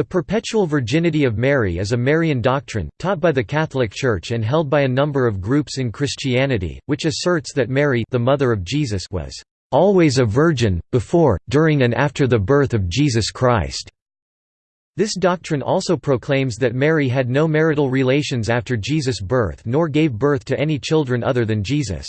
The perpetual virginity of Mary is a Marian doctrine, taught by the Catholic Church and held by a number of groups in Christianity, which asserts that Mary the mother of Jesus was "...always a virgin, before, during and after the birth of Jesus Christ." This doctrine also proclaims that Mary had no marital relations after Jesus' birth nor gave birth to any children other than Jesus.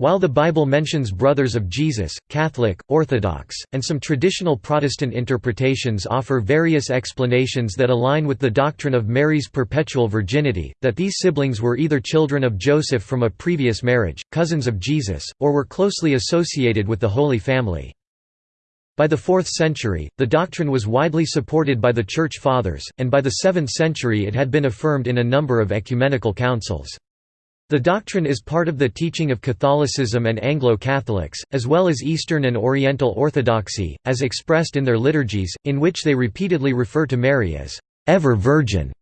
While the Bible mentions brothers of Jesus, Catholic, Orthodox, and some traditional Protestant interpretations offer various explanations that align with the doctrine of Mary's perpetual virginity, that these siblings were either children of Joseph from a previous marriage, cousins of Jesus, or were closely associated with the Holy Family. By the 4th century, the doctrine was widely supported by the Church Fathers, and by the 7th century it had been affirmed in a number of ecumenical councils. The doctrine is part of the teaching of Catholicism and Anglo-Catholics, as well as Eastern and Oriental Orthodoxy, as expressed in their liturgies, in which they repeatedly refer to Mary as ever Virgin.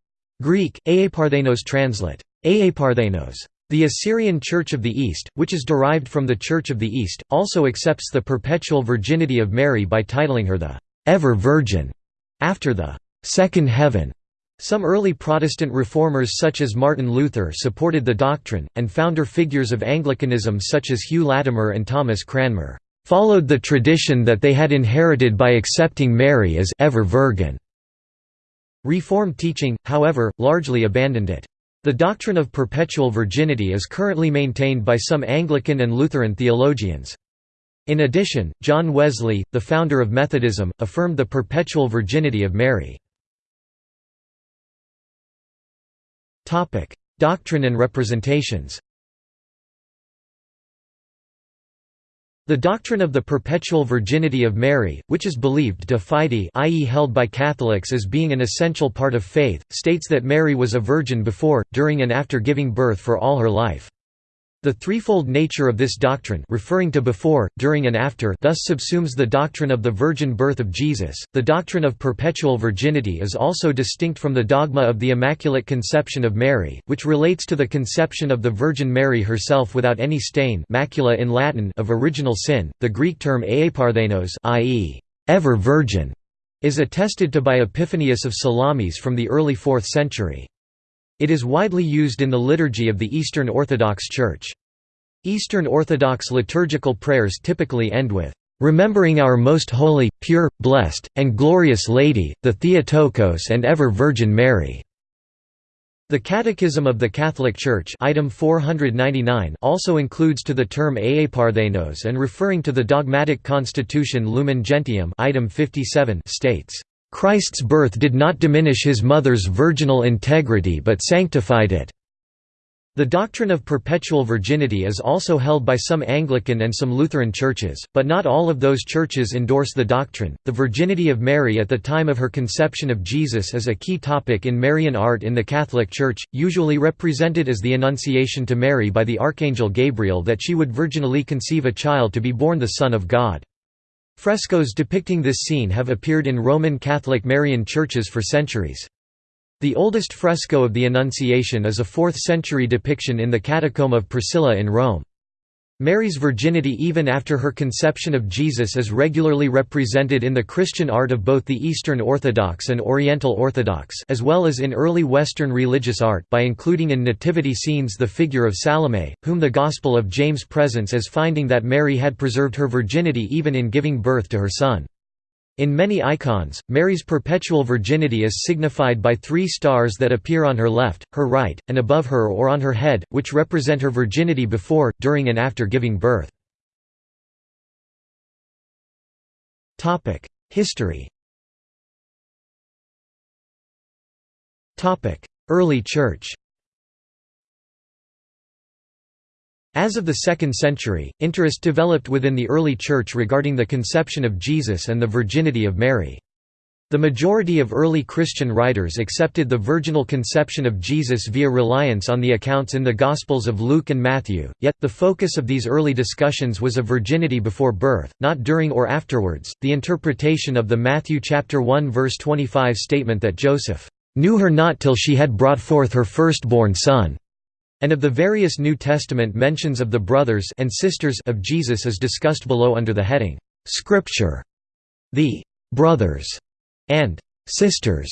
Greek, Aeiparthenos translate. Aeiparthenos. The Assyrian Church of the East, which is derived from the Church of the East, also accepts the perpetual virginity of Mary by titling her the ever Virgin, after the second heaven. Some early Protestant reformers such as Martin Luther supported the doctrine, and founder figures of Anglicanism such as Hugh Latimer and Thomas Cranmer, "...followed the tradition that they had inherited by accepting Mary as ever Virgin." Reformed teaching, however, largely abandoned it. The doctrine of perpetual virginity is currently maintained by some Anglican and Lutheran theologians. In addition, John Wesley, the founder of Methodism, affirmed the perpetual virginity of Mary. Topic: Doctrine and representations. The doctrine of the perpetual virginity of Mary, which is believed de fide i.e. held by Catholics as being an essential part of faith, states that Mary was a virgin before, during and after giving birth for all her life. The threefold nature of this doctrine referring to before, during and after thus subsumes the doctrine of the virgin birth of Jesus. The doctrine of perpetual virginity is also distinct from the dogma of the Immaculate Conception of Mary, which relates to the conception of the Virgin Mary herself without any stain macula in Latin of original sin. The Greek term aeiparthenos i.e. ever virgin is attested to by Epiphanius of Salamis from the early 4th century. It is widely used in the liturgy of the Eastern Orthodox Church. Eastern Orthodox liturgical prayers typically end with, "...remembering our most holy, pure, blessed, and glorious Lady, the Theotokos and ever Virgin Mary." The Catechism of the Catholic Church item 499 also includes to the term aeiparthenos and referring to the dogmatic constitution Lumen Gentium item 57 states, Christ's birth did not diminish his mother's virginal integrity but sanctified it. The doctrine of perpetual virginity is also held by some Anglican and some Lutheran churches, but not all of those churches endorse the doctrine. The virginity of Mary at the time of her conception of Jesus is a key topic in Marian art in the Catholic Church, usually represented as the Annunciation to Mary by the Archangel Gabriel that she would virginally conceive a child to be born the Son of God. Frescoes depicting this scene have appeared in Roman Catholic Marian churches for centuries. The oldest fresco of the Annunciation is a 4th-century depiction in the Catacomb of Priscilla in Rome. Mary's virginity even after her conception of Jesus is regularly represented in the Christian art of both the Eastern Orthodox and Oriental Orthodox as well as in early Western religious art by including in nativity scenes the figure of Salome, whom the Gospel of James presents as finding that Mary had preserved her virginity even in giving birth to her son. In many icons, Mary's perpetual virginity is signified by three stars that appear on her left, her right, and above her or on her head, which represent her virginity before, during and after giving birth. History Early Church As of the 2nd century, interest developed within the early Church regarding the conception of Jesus and the virginity of Mary. The majority of early Christian writers accepted the virginal conception of Jesus via reliance on the accounts in the Gospels of Luke and Matthew, yet, the focus of these early discussions was of virginity before birth, not during or afterwards. The interpretation of the Matthew chapter 1 verse 25 statement that Joseph knew her not till she had brought forth her firstborn son and of the various New Testament mentions of the brothers and sisters of Jesus is discussed below under the heading, "'Scripture". The "'brothers' and sisters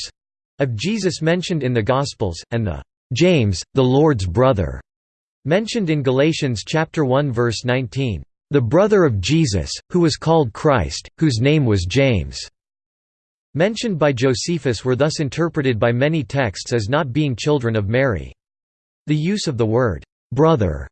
of Jesus mentioned in the Gospels, and the James, the Lord's brother, mentioned in Galatians chapter 1 verse 19, the brother of Jesus, who was called Christ, whose name was James. Mentioned by Josephus were thus interpreted by many texts as not being children of Mary. The use of the word brother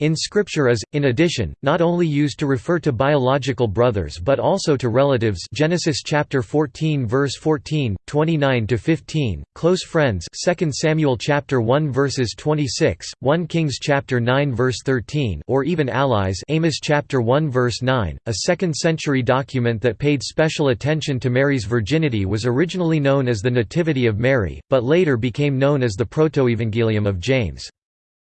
in Scripture is, in addition, not only used to refer to biological brothers but also to relatives Genesis chapter 14 verse 14, 29 to 15, close friends 2 Samuel chapter 1 verses 26, 1 Kings chapter 9 verse 13, or even allies Amos chapter 1 verse 9. A 2nd century document that paid special attention to Mary's virginity was originally known as the Nativity of Mary, but later became known as the Protoevangelium of James.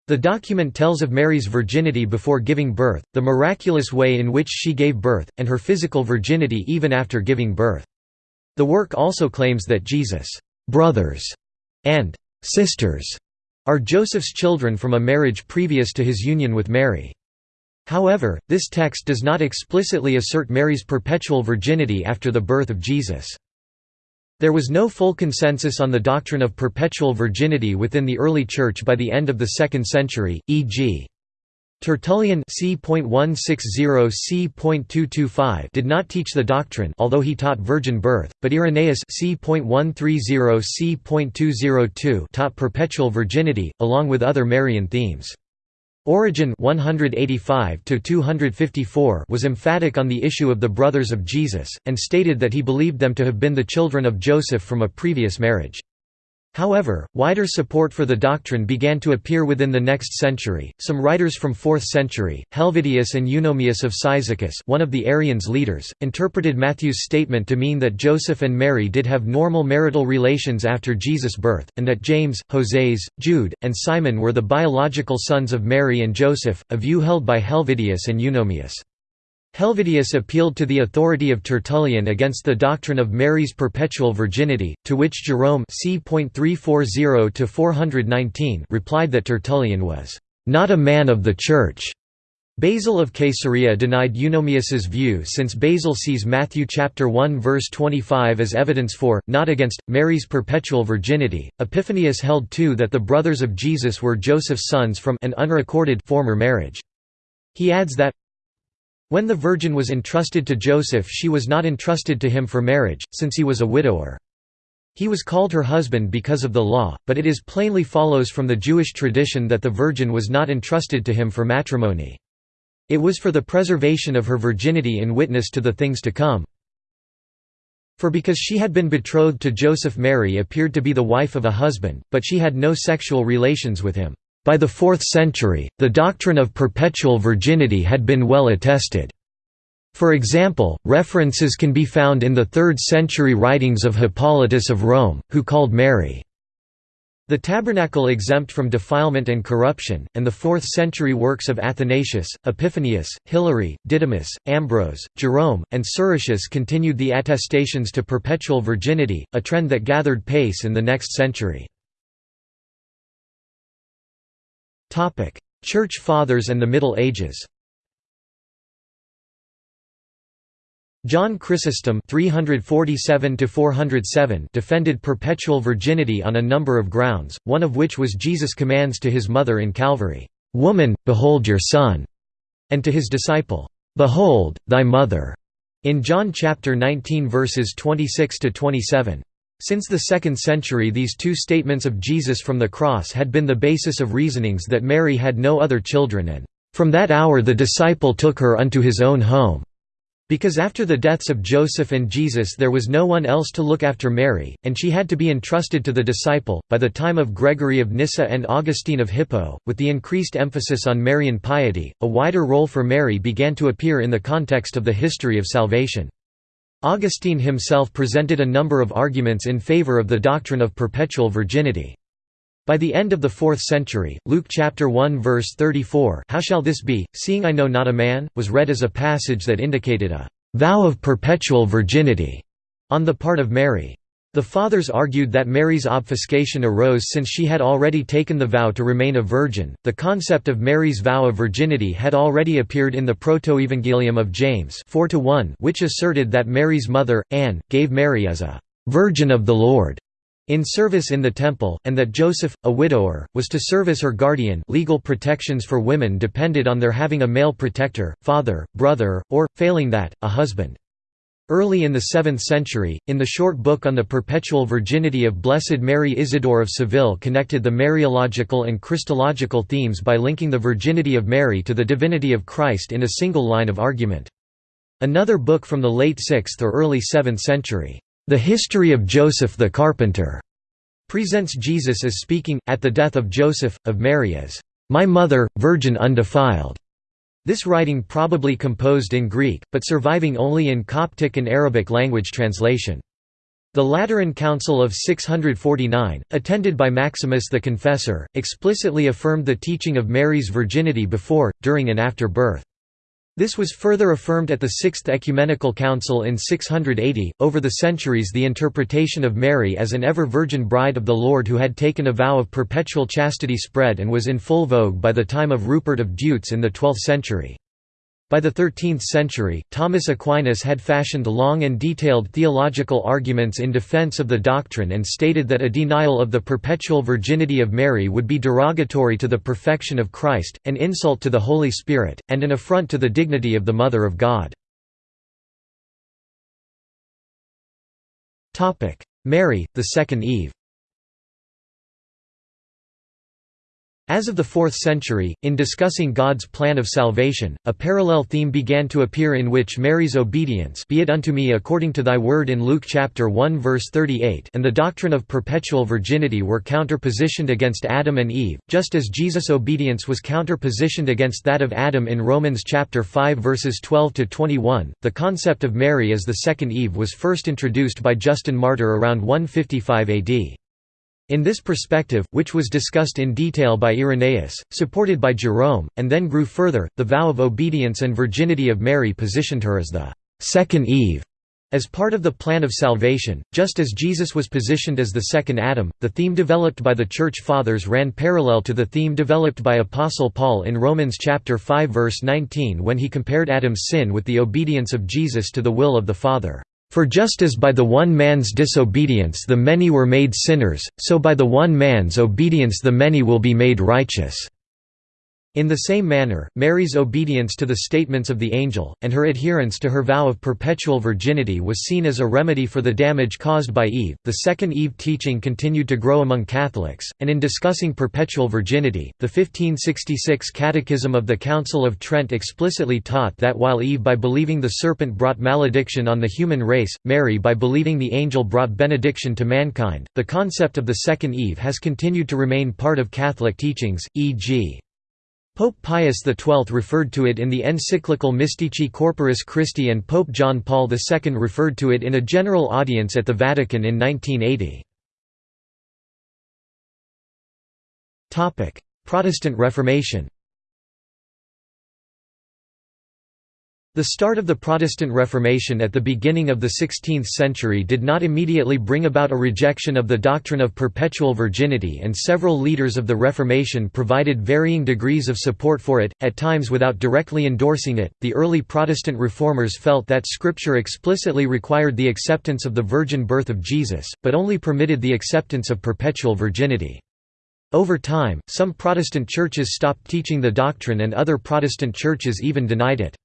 The document tells of Mary's virginity before giving birth, the miraculous way in which she gave birth, and her physical virginity even after giving birth. The work also claims that Jesus' brothers and sisters are Joseph's children from a marriage previous to his union with Mary. However, this text does not explicitly assert Mary's perpetual virginity after the birth of Jesus. There was no full consensus on the doctrine of perpetual virginity within the early Church by the end of the 2nd century, e.g. Tertullian c. c. did not teach the doctrine although he taught virgin birth, but Irenaeus c. c. taught perpetual virginity, along with other Marian themes. Origen 185 was emphatic on the issue of the brothers of Jesus, and stated that he believed them to have been the children of Joseph from a previous marriage. However, wider support for the doctrine began to appear within the next century. Some writers from 4th century, Helvidius and Eunomius of Cyzicus, one of the Arians' leaders, interpreted Matthew's statement to mean that Joseph and Mary did have normal marital relations after Jesus' birth, and that James, Hoseas, Jude, and Simon were the biological sons of Mary and Joseph, a view held by Helvidius and Eunomius. Helvidius appealed to the authority of Tertullian against the doctrine of Mary's perpetual virginity, to which Jerome c. 340 replied that Tertullian was not a man of the Church. Basil of Caesarea denied Eunomius's view since Basil sees Matthew chapter 1 verse 25 as evidence for, not against, Mary's perpetual virginity. Epiphanius held too that the brothers of Jesus were Joseph's sons from an unrecorded former marriage. He adds that, when the Virgin was entrusted to Joseph she was not entrusted to him for marriage, since he was a widower. He was called her husband because of the law, but it is plainly follows from the Jewish tradition that the Virgin was not entrusted to him for matrimony. It was for the preservation of her virginity in witness to the things to come. For because she had been betrothed to Joseph Mary appeared to be the wife of a husband, but she had no sexual relations with him. By the 4th century, the doctrine of perpetual virginity had been well attested. For example, references can be found in the 3rd century writings of Hippolytus of Rome, who called Mary the tabernacle exempt from defilement and corruption, and the 4th century works of Athanasius, Epiphanius, Hilary, Didymus, Ambrose, Jerome, and Siricius continued the attestations to perpetual virginity, a trend that gathered pace in the next century. Church Fathers and the Middle Ages John Chrysostom 347 defended perpetual virginity on a number of grounds, one of which was Jesus' commands to his mother in Calvary, "'Woman, behold your son'", and to his disciple, "'Behold, thy mother' in John chapter 19 verses 26 to 27. Since the 2nd century these two statements of Jesus from the cross had been the basis of reasonings that Mary had no other children and, "...from that hour the disciple took her unto his own home." Because after the deaths of Joseph and Jesus there was no one else to look after Mary, and she had to be entrusted to the disciple. By the time of Gregory of Nyssa and Augustine of Hippo, with the increased emphasis on Marian piety, a wider role for Mary began to appear in the context of the history of salvation. Augustine himself presented a number of arguments in favor of the doctrine of perpetual virginity. By the end of the 4th century, Luke chapter 1 verse 34 How shall this be, seeing I know not a man, was read as a passage that indicated a «vow of perpetual virginity» on the part of Mary. The Fathers argued that Mary's obfuscation arose since she had already taken the vow to remain a virgin. The concept of Mary's vow of virginity had already appeared in the Protoevangelium of James 4 which asserted that Mary's mother, Anne, gave Mary as a "'Virgin of the Lord' in service in the temple, and that Joseph, a widower, was to serve as her guardian legal protections for women depended on their having a male protector, father, brother, or, failing that, a husband. Early in the 7th century, in the short book on the perpetual virginity of Blessed Mary Isidore of Seville connected the Mariological and Christological themes by linking the virginity of Mary to the divinity of Christ in a single line of argument. Another book from the late 6th or early 7th century, the History of Joseph the Carpenter presents Jesus as speaking, at the death of Joseph, of Mary as, My mother, virgin undefiled. This writing probably composed in Greek, but surviving only in Coptic and Arabic language translation. The Lateran Council of 649, attended by Maximus the Confessor, explicitly affirmed the teaching of Mary's virginity before, during and after birth. This was further affirmed at the Sixth Ecumenical Council in 680. Over the centuries, the interpretation of Mary as an ever virgin bride of the Lord who had taken a vow of perpetual chastity spread and was in full vogue by the time of Rupert of Deutz in the 12th century. By the 13th century, Thomas Aquinas had fashioned long and detailed theological arguments in defense of the doctrine and stated that a denial of the perpetual virginity of Mary would be derogatory to the perfection of Christ, an insult to the Holy Spirit, and an affront to the dignity of the Mother of God. Mary, the second Eve As of the 4th century, in discussing God's plan of salvation, a parallel theme began to appear in which Mary's obedience be it unto me according to thy word in Luke chapter 1 verse 38 and the doctrine of perpetual virginity were counterpositioned against Adam and Eve, just as Jesus' obedience was counterpositioned against that of Adam in Romans chapter 5 verses 12 to 21. The concept of Mary as the second Eve was first introduced by Justin Martyr around 155 AD. In this perspective, which was discussed in detail by Irenaeus, supported by Jerome, and then grew further, the vow of obedience and virginity of Mary positioned her as the second Eve. As part of the plan of salvation, just as Jesus was positioned as the second Adam, the theme developed by the Church Fathers ran parallel to the theme developed by Apostle Paul in Romans chapter 5 verse 19 when he compared Adam's sin with the obedience of Jesus to the will of the Father. For just as by the one man's disobedience the many were made sinners, so by the one man's obedience the many will be made righteous. In the same manner, Mary's obedience to the statements of the angel, and her adherence to her vow of perpetual virginity was seen as a remedy for the damage caused by Eve. The Second Eve teaching continued to grow among Catholics, and in discussing perpetual virginity, the 1566 Catechism of the Council of Trent explicitly taught that while Eve by believing the serpent brought malediction on the human race, Mary by believing the angel brought benediction to mankind. The concept of the Second Eve has continued to remain part of Catholic teachings, e.g. Pope Pius XII referred to it in the encyclical Mystici Corporis Christi and Pope John Paul II referred to it in a general audience at the Vatican in 1980. Protestant Reformation The start of the Protestant Reformation at the beginning of the 16th century did not immediately bring about a rejection of the doctrine of perpetual virginity and several leaders of the Reformation provided varying degrees of support for it, at times without directly endorsing it. The early Protestant reformers felt that Scripture explicitly required the acceptance of the virgin birth of Jesus, but only permitted the acceptance of perpetual virginity. Over time, some Protestant churches stopped teaching the doctrine and other Protestant churches even denied it.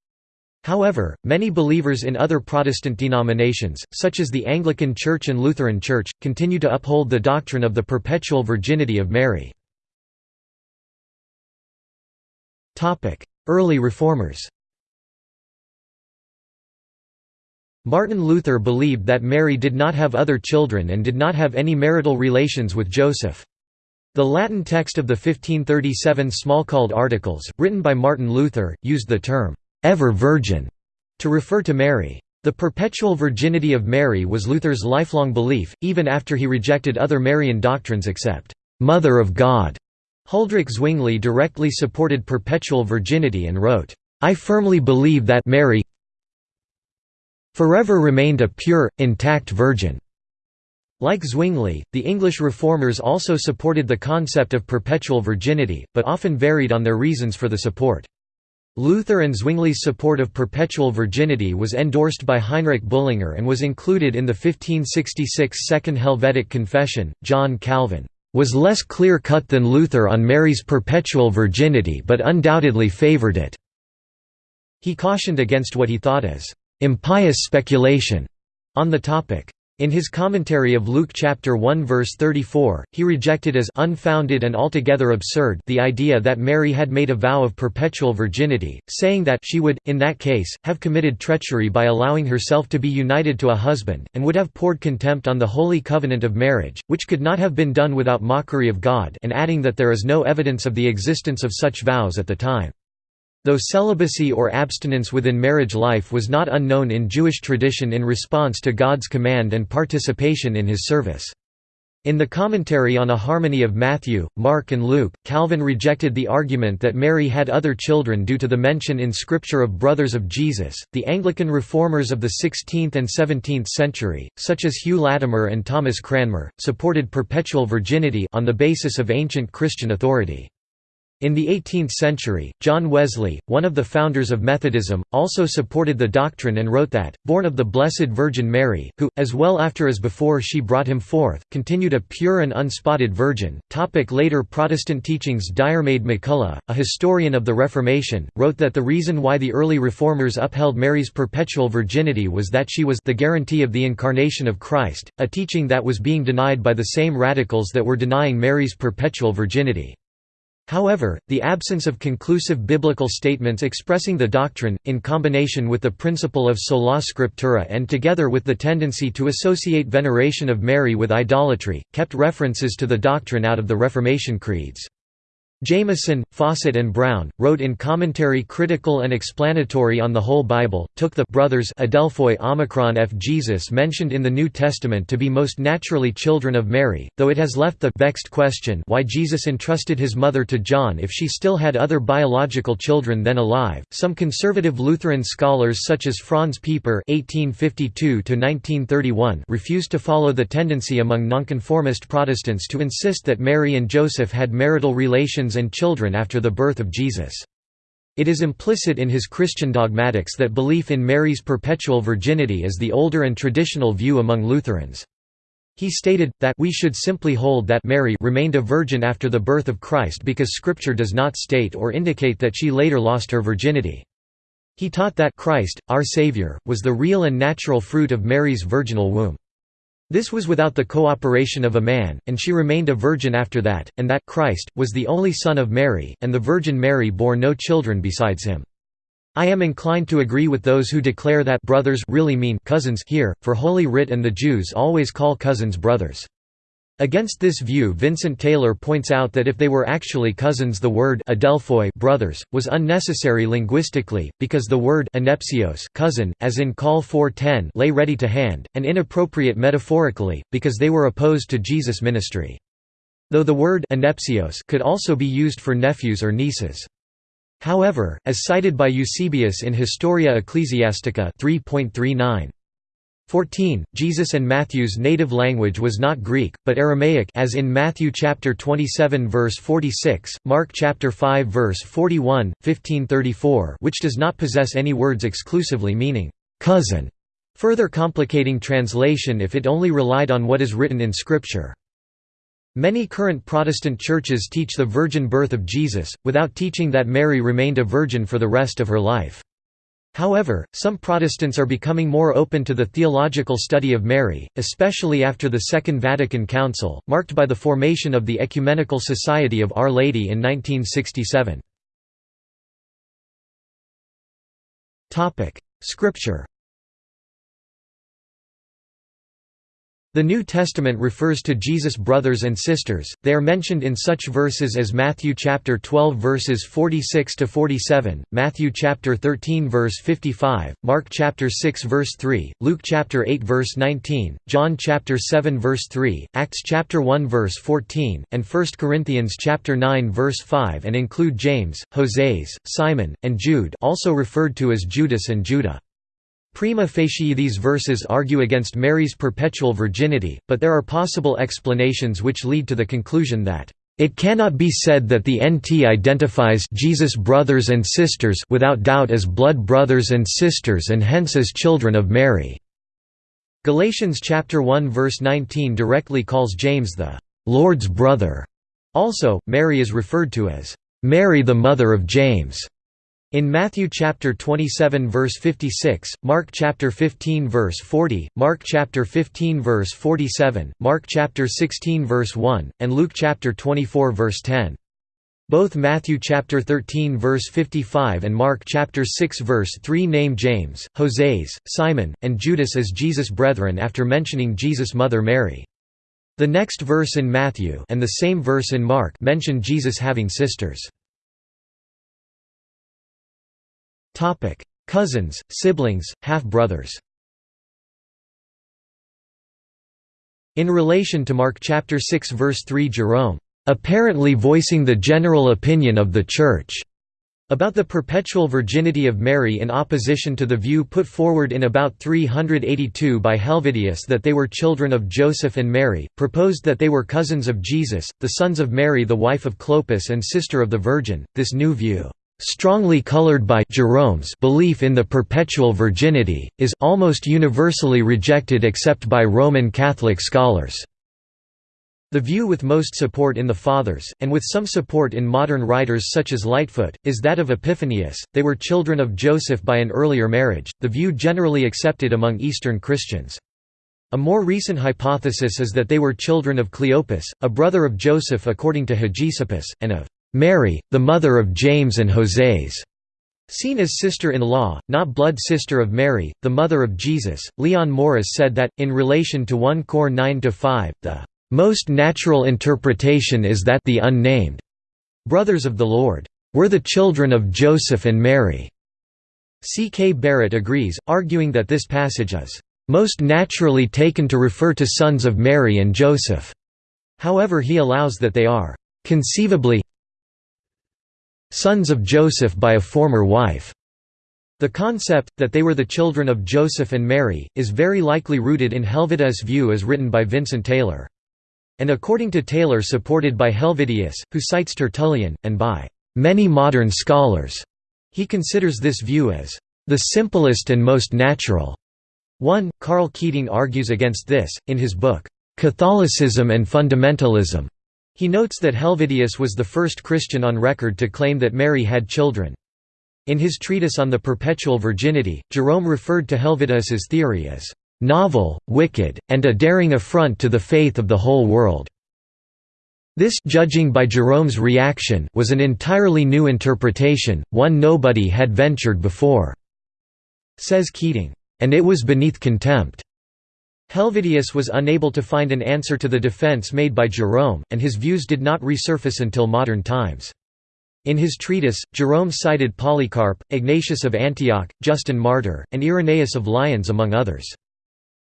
However, many believers in other Protestant denominations, such as the Anglican Church and Lutheran Church, continue to uphold the doctrine of the perpetual virginity of Mary. Early Reformers Martin Luther believed that Mary did not have other children and did not have any marital relations with Joseph. The Latin text of the 1537 Smalcald Articles, written by Martin Luther, used the term ever virgin, to refer to Mary. The perpetual virginity of Mary was Luther's lifelong belief, even after he rejected other Marian doctrines except Mother of God. Huldrych Zwingli directly supported perpetual virginity and wrote, I firmly believe that Mary forever remained a pure, intact virgin. Like Zwingli, the English reformers also supported the concept of perpetual virginity, but often varied on their reasons for the support. Luther and Zwingli's support of perpetual virginity was endorsed by Heinrich Bullinger and was included in the 1566 Second Helvetic Confession. John Calvin was less clear-cut than Luther on Mary's perpetual virginity but undoubtedly favored it. He cautioned against what he thought as impious speculation on the topic. In his commentary of Luke chapter 1 verse 34, he rejected as unfounded and altogether absurd the idea that Mary had made a vow of perpetual virginity, saying that she would, in that case, have committed treachery by allowing herself to be united to a husband, and would have poured contempt on the holy covenant of marriage, which could not have been done without mockery of God and adding that there is no evidence of the existence of such vows at the time. Though celibacy or abstinence within marriage life was not unknown in Jewish tradition in response to God's command and participation in his service. In the commentary on a harmony of Matthew, Mark and Luke, Calvin rejected the argument that Mary had other children due to the mention in Scripture of brothers of Jesus. The Anglican reformers of the 16th and 17th century, such as Hugh Latimer and Thomas Cranmer, supported perpetual virginity on the basis of ancient Christian authority. In the 18th century, John Wesley, one of the founders of Methodism, also supported the doctrine and wrote that, born of the Blessed Virgin Mary, who, as well after as before she brought him forth, continued a pure and unspotted virgin. Topic later Protestant teachings Diarmaid MacCulloch, a historian of the Reformation, wrote that the reason why the early Reformers upheld Mary's perpetual virginity was that she was the guarantee of the incarnation of Christ, a teaching that was being denied by the same radicals that were denying Mary's perpetual virginity. However, the absence of conclusive biblical statements expressing the doctrine, in combination with the principle of sola scriptura and together with the tendency to associate veneration of Mary with idolatry, kept references to the doctrine out of the Reformation creeds. Jamieson, Fausset and Brown, wrote in commentary critical and explanatory on the whole Bible, took the brothers Adelphoi Omicron F. Jesus mentioned in the New Testament to be most naturally children of Mary, though it has left the vexed question why Jesus entrusted his mother to John if she still had other biological children then alive. Some conservative Lutheran scholars such as Franz Pieper (1852–1931) refused to follow the tendency among nonconformist Protestants to insist that Mary and Joseph had marital relations and children after the birth of Jesus. It is implicit in his Christian dogmatics that belief in Mary's perpetual virginity is the older and traditional view among Lutherans. He stated, that we should simply hold that Mary remained a virgin after the birth of Christ because Scripture does not state or indicate that she later lost her virginity. He taught that Christ, our Savior, was the real and natural fruit of Mary's virginal womb. This was without the cooperation of a man, and she remained a virgin after that, and that Christ, was the only Son of Mary, and the Virgin Mary bore no children besides him. I am inclined to agree with those who declare that brothers really mean cousins here, for Holy Writ and the Jews always call cousins brothers. Against this view Vincent Taylor points out that if they were actually cousins the word adelphoi brothers, was unnecessary linguistically, because the word anepsios cousin, as in Col 4.10 lay ready to hand, and inappropriate metaphorically, because they were opposed to Jesus' ministry. Though the word anepsios could also be used for nephews or nieces. However, as cited by Eusebius in Historia Ecclesiastica 3.39, 14. Jesus and Matthew's native language was not Greek, but Aramaic as in Matthew chapter 27 verse 46, Mark chapter 5 verse 41, 1534 which does not possess any words exclusively meaning cousin, further complicating translation if it only relied on what is written in Scripture. Many current Protestant churches teach the virgin birth of Jesus, without teaching that Mary remained a virgin for the rest of her life. However, some Protestants are becoming more open to the theological study of Mary, especially after the Second Vatican Council, marked by the formation of the Ecumenical Society of Our Lady in 1967. Scripture The New Testament refers to Jesus' brothers and sisters. They are mentioned in such verses as Matthew chapter 12 verses 46 to 47, Matthew chapter 13 verse 55, Mark chapter 6 verse 3, Luke chapter 8 verse 19, John chapter 7 verse 3, Acts chapter 1 verse 14, and 1 Corinthians chapter 9 verse 5 and include James, Hoseas, Simon, and Jude, also referred to as Judas and Judah. Prima facie these verses argue against Mary's perpetual virginity, but there are possible explanations which lead to the conclusion that, It cannot be said that the NT identifies Jesus' brothers and sisters without doubt as blood brothers and sisters and hence as children of Mary. Galatians chapter 1 verse 19 directly calls James the Lord's brother. Also, Mary is referred to as Mary the mother of James. In Matthew chapter 27 verse 56, Mark chapter 15 verse 40, Mark chapter 15 verse 47, Mark chapter 16 verse 1, and Luke chapter 24 verse 10. Both Matthew chapter 13 verse 55 and Mark chapter 6 verse 3 name James, Hoseas, Simon, and Judas as Jesus' brethren after mentioning Jesus' mother Mary. The next verse in Matthew and the same verse in Mark mention Jesus having sisters. Cousins, siblings, half-brothers In relation to Mark chapter 6 verse 3 Jerome, "...apparently voicing the general opinion of the Church." About the perpetual virginity of Mary in opposition to the view put forward in about 382 by Helvidius that they were children of Joseph and Mary, proposed that they were cousins of Jesus, the sons of Mary the wife of Clopas and sister of the Virgin. This new view strongly colored by Jerome's belief in the perpetual virginity, is almost universally rejected except by Roman Catholic scholars. The view with most support in the Fathers, and with some support in modern writers such as Lightfoot, is that of Epiphanius. They were children of Joseph by an earlier marriage, the view generally accepted among Eastern Christians. A more recent hypothesis is that they were children of Cleopas, a brother of Joseph according to Hegesippus, and of Mary, the mother of James and Joses, Seen as sister-in-law, not blood sister of Mary, the mother of Jesus, Leon Morris said that, in relation to 1 Cor 9–5, the "...most natural interpretation is that the unnamed brothers of the Lord were the children of Joseph and Mary." C. K. Barrett agrees, arguing that this passage is "...most naturally taken to refer to sons of Mary and Joseph." However he allows that they are "...conceivably sons of Joseph by a former wife. The concept, that they were the children of Joseph and Mary, is very likely rooted in Helvidius' view as written by Vincent Taylor. And according to Taylor supported by Helvidius, who cites Tertullian, and by many modern scholars, he considers this view as the simplest and most natural. 1. Karl Keating argues against this, in his book, Catholicism and Fundamentalism. He notes that Helvidius was the first Christian on record to claim that Mary had children. In his treatise on the perpetual virginity, Jerome referred to Helvidius's theory as novel, wicked, and a daring affront to the faith of the whole world. This judging by Jerome's reaction was an entirely new interpretation, one nobody had ventured before, says Keating, and it was beneath contempt. Helvidius was unable to find an answer to the defense made by Jerome, and his views did not resurface until modern times. In his treatise, Jerome cited Polycarp, Ignatius of Antioch, Justin Martyr, and Irenaeus of Lyons among others.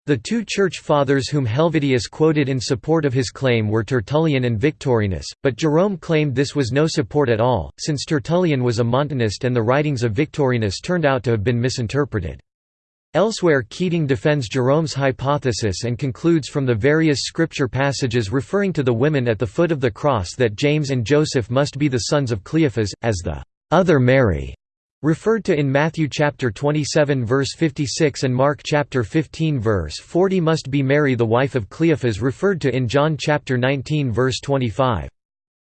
The two church fathers whom Helvidius quoted in support of his claim were Tertullian and Victorinus, but Jerome claimed this was no support at all, since Tertullian was a Montanist and the writings of Victorinus turned out to have been misinterpreted. Elsewhere Keating defends Jerome's hypothesis and concludes from the various scripture passages referring to the women at the foot of the cross that James and Joseph must be the sons of Cleophas, as the other Mary referred to in Matthew chapter 27 verse 56 and Mark chapter 15 verse 40 must be Mary the wife of Cleophas referred to in John chapter 19 verse 25.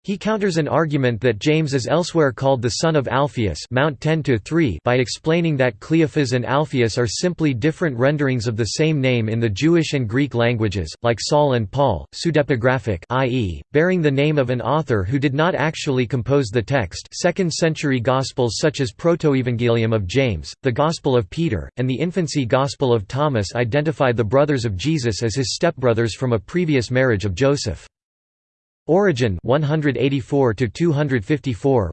He counters an argument that James is elsewhere called the son of Alphaeus Mount 10 by explaining that Cleophas and Alphaeus are simply different renderings of the same name in the Jewish and Greek languages, like Saul and Paul, pseudepigraphic i.e., bearing the name of an author who did not actually compose the text 2nd century Gospels such as Protoevangelium of James, the Gospel of Peter, and the Infancy Gospel of Thomas identify the brothers of Jesus as his stepbrothers from a previous marriage of Joseph. Origen 184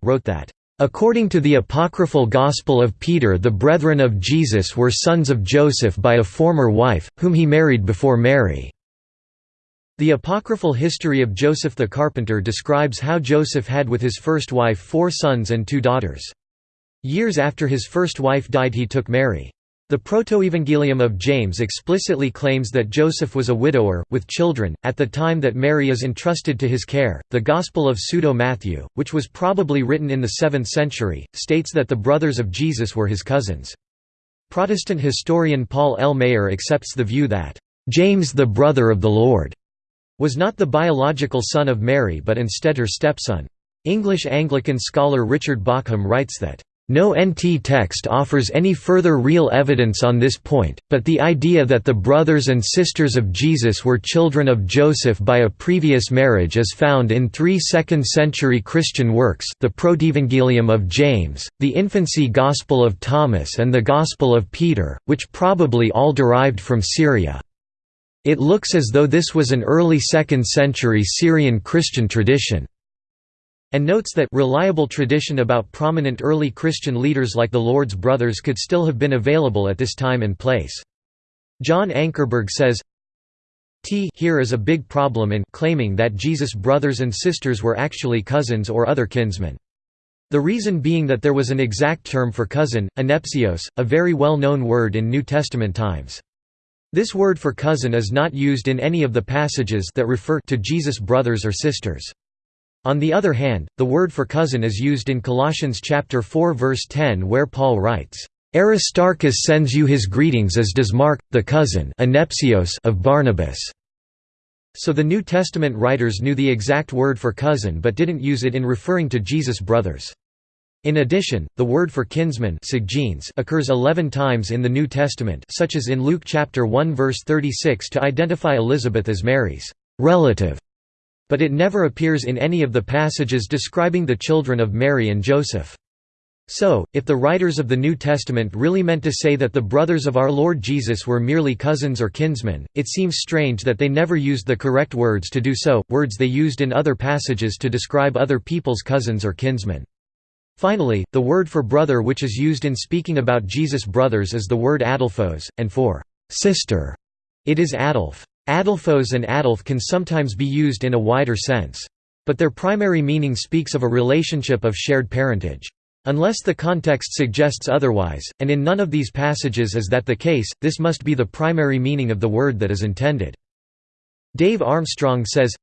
wrote that, "...according to the apocryphal Gospel of Peter the brethren of Jesus were sons of Joseph by a former wife, whom he married before Mary." The apocryphal history of Joseph the carpenter describes how Joseph had with his first wife four sons and two daughters. Years after his first wife died he took Mary. The Protoevangelium of James explicitly claims that Joseph was a widower, with children, at the time that Mary is entrusted to his care. The Gospel of Pseudo Matthew, which was probably written in the 7th century, states that the brothers of Jesus were his cousins. Protestant historian Paul L. Maier accepts the view that, James the brother of the Lord, was not the biological son of Mary but instead her stepson. English Anglican scholar Richard Bauckham writes that, no NT text offers any further real evidence on this point, but the idea that the brothers and sisters of Jesus were children of Joseph by a previous marriage is found in three second-century Christian works the Protevangelium of James, the Infancy Gospel of Thomas and the Gospel of Peter, which probably all derived from Syria. It looks as though this was an early 2nd century Syrian Christian tradition and notes that reliable tradition about prominent early Christian leaders like the Lord's brothers could still have been available at this time and place. John Ankerberg says, T here is a big problem in claiming that Jesus' brothers and sisters were actually cousins or other kinsmen. The reason being that there was an exact term for cousin, anepsios, a very well-known word in New Testament times. This word for cousin is not used in any of the passages that refer to Jesus' brothers or sisters. On the other hand, the word for cousin is used in Colossians chapter 4 verse 10 where Paul writes, "Aristarchus sends you his greetings as does Mark, the cousin of Barnabas." So the New Testament writers knew the exact word for cousin but didn't use it in referring to Jesus' brothers. In addition, the word for kinsman occurs 11 times in the New Testament such as in Luke chapter 1 verse 36 to identify Elizabeth as Mary's relative but it never appears in any of the passages describing the children of Mary and Joseph. So, if the writers of the New Testament really meant to say that the brothers of our Lord Jesus were merely cousins or kinsmen, it seems strange that they never used the correct words to do so, words they used in other passages to describe other people's cousins or kinsmen. Finally, the word for brother which is used in speaking about Jesus' brothers is the word adelphos, and for sister, it is adelph. Adelphos and adelph can sometimes be used in a wider sense. But their primary meaning speaks of a relationship of shared parentage. Unless the context suggests otherwise, and in none of these passages is that the case, this must be the primary meaning of the word that is intended. Dave Armstrong says,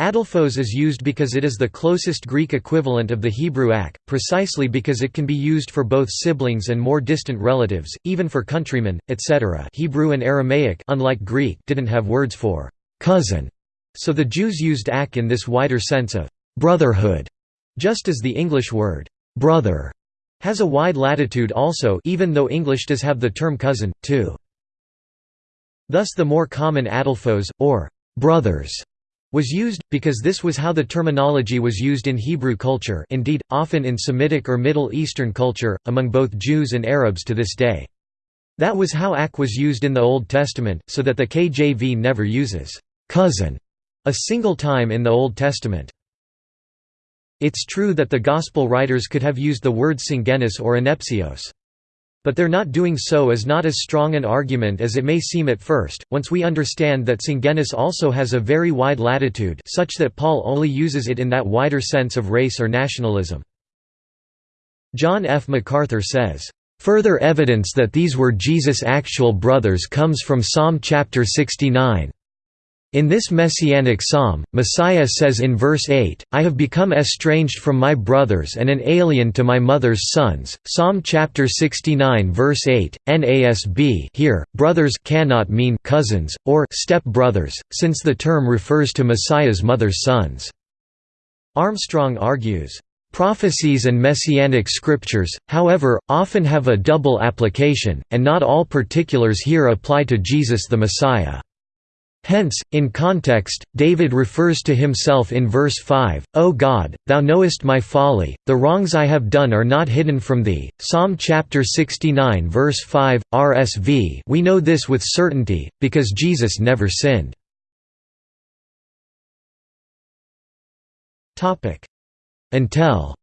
Adelphos is used because it is the closest Greek equivalent of the Hebrew ak, precisely because it can be used for both siblings and more distant relatives, even for countrymen, etc. Hebrew and Aramaic unlike Greek didn't have words for cousin, so the Jews used ak in this wider sense of brotherhood, just as the English word brother has a wide latitude also even though English does have the term cousin, too. Thus the more common adelphos, or brothers, was used, because this was how the terminology was used in Hebrew culture indeed, often in Semitic or Middle Eastern culture, among both Jews and Arabs to this day. That was how ak was used in the Old Testament, so that the KJV never uses «cousin» a single time in the Old Testament. It's true that the Gospel writers could have used the word syngenes or anepsios. But their not doing so is not as strong an argument as it may seem at first, once we understand that syngenes also has a very wide latitude such that Paul only uses it in that wider sense of race or nationalism. John F. MacArthur says, "...further evidence that these were Jesus' actual brothers comes from Psalm chapter 69. In this messianic psalm, Messiah says in verse 8, I have become estranged from my brothers and an alien to my mother's sons. Psalm chapter 69 verse 8, NASB here, brothers cannot mean cousins, or step-brothers, since the term refers to Messiah's mother's sons. Armstrong argues, Prophecies and messianic scriptures, however, often have a double application, and not all particulars here apply to Jesus the Messiah. Hence, in context, David refers to himself in verse 5, O God, thou knowest my folly, the wrongs I have done are not hidden from thee. Psalm chapter 69 verse 5, RSV We know this with certainty, because Jesus never sinned. Until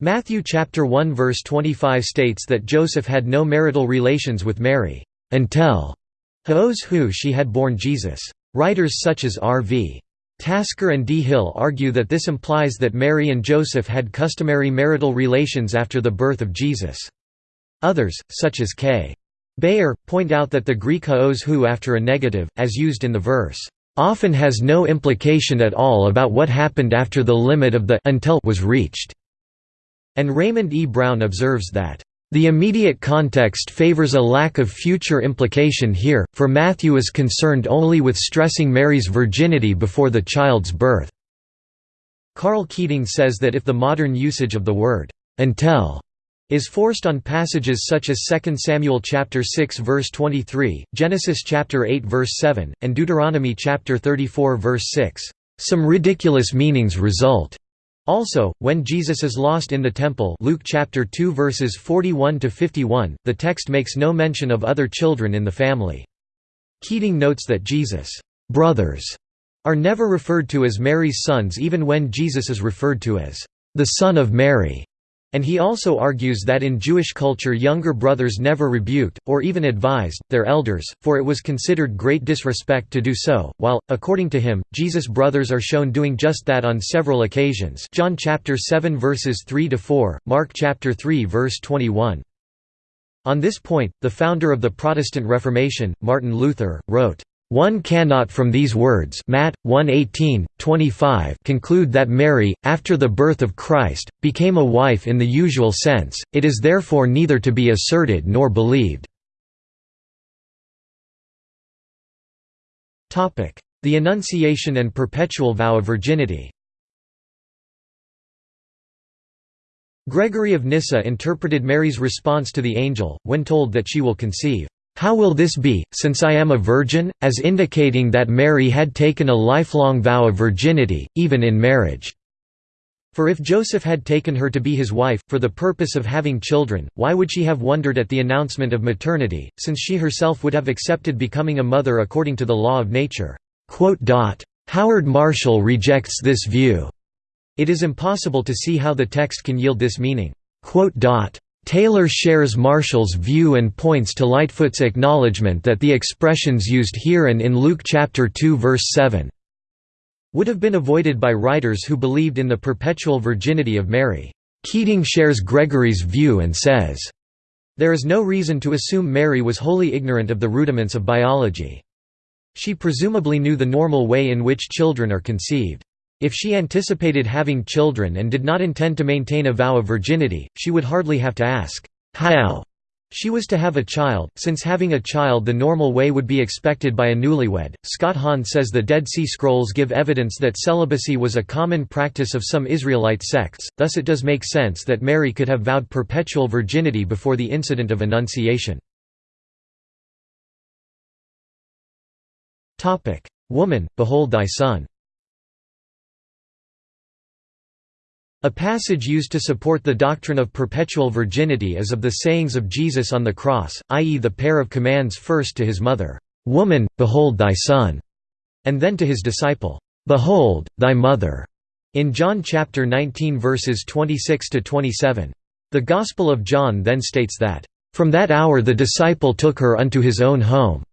Matthew chapter 1 verse 25 states that Joseph had no marital relations with Mary until Hos who she had born Jesus. Writers such as R.V. Tasker and D. Hill argue that this implies that Mary and Joseph had customary marital relations after the birth of Jesus. Others, such as K. Bayer, point out that the Greek haos hu after a negative, as used in the verse, often has no implication at all about what happened after the limit of the until was reached. And Raymond E. Brown observes that, the immediate context favors a lack of future implication here, for Matthew is concerned only with stressing Mary's virginity before the child's birth. Karl Keating says that if the modern usage of the word until is forced on passages such as 2 Samuel chapter 6 verse 23, Genesis chapter 8 verse 7, and Deuteronomy chapter 34 verse 6. Some ridiculous meanings result. Also, when Jesus is lost in the temple Luke chapter 2 verses 41 to 51, the text makes no mention of other children in the family. Keating notes that Jesus' brothers are never referred to as Mary's sons even when Jesus is referred to as the son of Mary. And he also argues that in Jewish culture younger brothers never rebuked, or even advised, their elders, for it was considered great disrespect to do so, while, according to him, Jesus' brothers are shown doing just that on several occasions John chapter 7 verses 3–4, Mark chapter 3 verse 21. On this point, the founder of the Protestant Reformation, Martin Luther, wrote, one cannot from these words Matt 1:18, 25 conclude that Mary, after the birth of Christ, became a wife in the usual sense, it is therefore neither to be asserted nor believed. The Annunciation and perpetual vow of virginity Gregory of Nyssa interpreted Mary's response to the angel, when told that she will conceive how will this be, since I am a virgin, as indicating that Mary had taken a lifelong vow of virginity, even in marriage. For if Joseph had taken her to be his wife, for the purpose of having children, why would she have wondered at the announcement of maternity, since she herself would have accepted becoming a mother according to the law of nature?" Howard Marshall rejects this view. It is impossible to see how the text can yield this meaning. Taylor shares Marshall's view and points to Lightfoot's acknowledgement that the expressions used here and in Luke chapter 2 verse 7 would have been avoided by writers who believed in the perpetual virginity of Mary. Keating shares Gregory's view and says, "...there is no reason to assume Mary was wholly ignorant of the rudiments of biology. She presumably knew the normal way in which children are conceived. If she anticipated having children and did not intend to maintain a vow of virginity, she would hardly have to ask, how she was to have a child, since having a child the normal way would be expected by a newlywed. Scott Hahn says the Dead Sea Scrolls give evidence that celibacy was a common practice of some Israelite sects, thus it does make sense that Mary could have vowed perpetual virginity before the incident of Annunciation. Woman, behold thy son A passage used to support the doctrine of perpetual virginity is of the sayings of Jesus on the cross, i.e. the pair of commands first to his mother, "'Woman, behold thy son' and then to his disciple, "'Behold, thy mother' in John chapter 19 verses 26 to 27. The Gospel of John then states that, "From that hour the disciple took her unto his own home."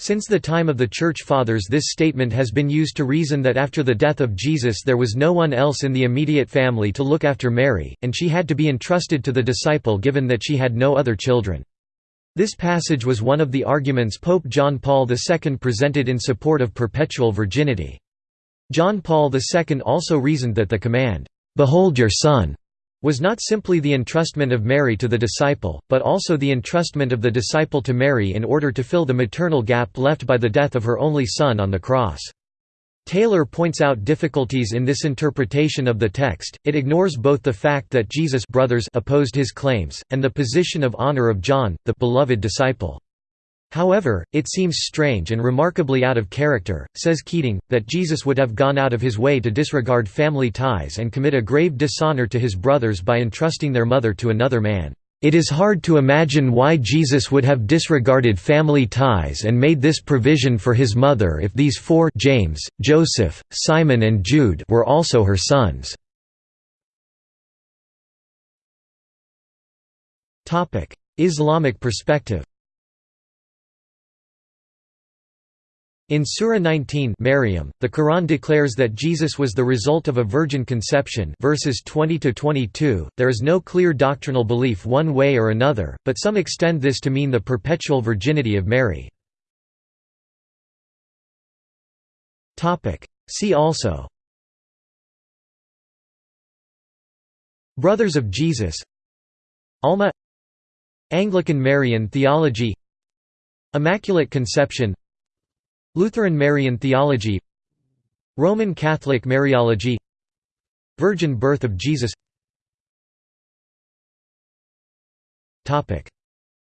Since the time of the Church Fathers this statement has been used to reason that after the death of Jesus there was no one else in the immediate family to look after Mary, and she had to be entrusted to the disciple given that she had no other children. This passage was one of the arguments Pope John Paul II presented in support of perpetual virginity. John Paul II also reasoned that the command, "'Behold your son' was not simply the entrustment of Mary to the disciple, but also the entrustment of the disciple to Mary in order to fill the maternal gap left by the death of her only son on the cross. Taylor points out difficulties in this interpretation of the text, it ignores both the fact that Jesus' brothers opposed his claims, and the position of honor of John, the beloved disciple. However, it seems strange and remarkably out of character, says Keating, that Jesus would have gone out of his way to disregard family ties and commit a grave dishonor to his brothers by entrusting their mother to another man. It is hard to imagine why Jesus would have disregarded family ties and made this provision for his mother if these four James, Joseph, Simon and Jude were also her sons. Islamic perspective In Surah 19 Maryam, the Quran declares that Jesus was the result of a virgin conception verses 20 to 22. There is no clear doctrinal belief one way or another, but some extend this to mean the perpetual virginity of Mary. See also. Brothers of Jesus. Almah. Anglican Marian theology. Immaculate Conception Lutheran Marian theology Roman Catholic Mariology Virgin birth of Jesus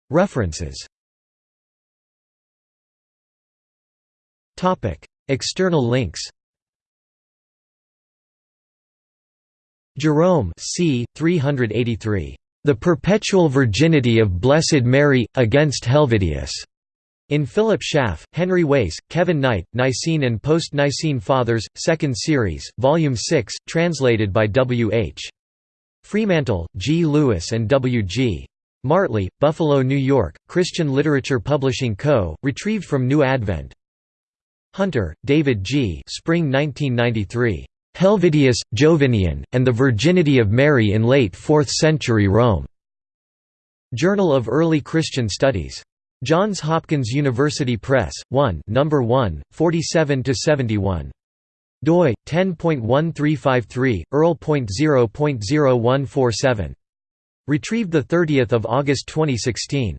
References External links Jerome c. 383. The Perpetual Virginity of Blessed Mary, against Helvidius. In Philip Schaff, Henry Wace, Kevin Knight, Nicene and Post-Nicene Fathers, 2nd Series, Volume 6, translated by W. H. Fremantle, G. Lewis and W. G. Martley, Buffalo, New York, Christian Literature Publishing Co., retrieved from New Advent. Hunter, David G. Spring 1993. Helvidius, Jovinian, and the Virginity of Mary in Late 4th Century Rome. Journal of Early Christian Studies. Johns Hopkins University Press, 1 No. 1, 47–71. doi, 10.1353, earl.0.0147. Retrieved the 30 August 2016.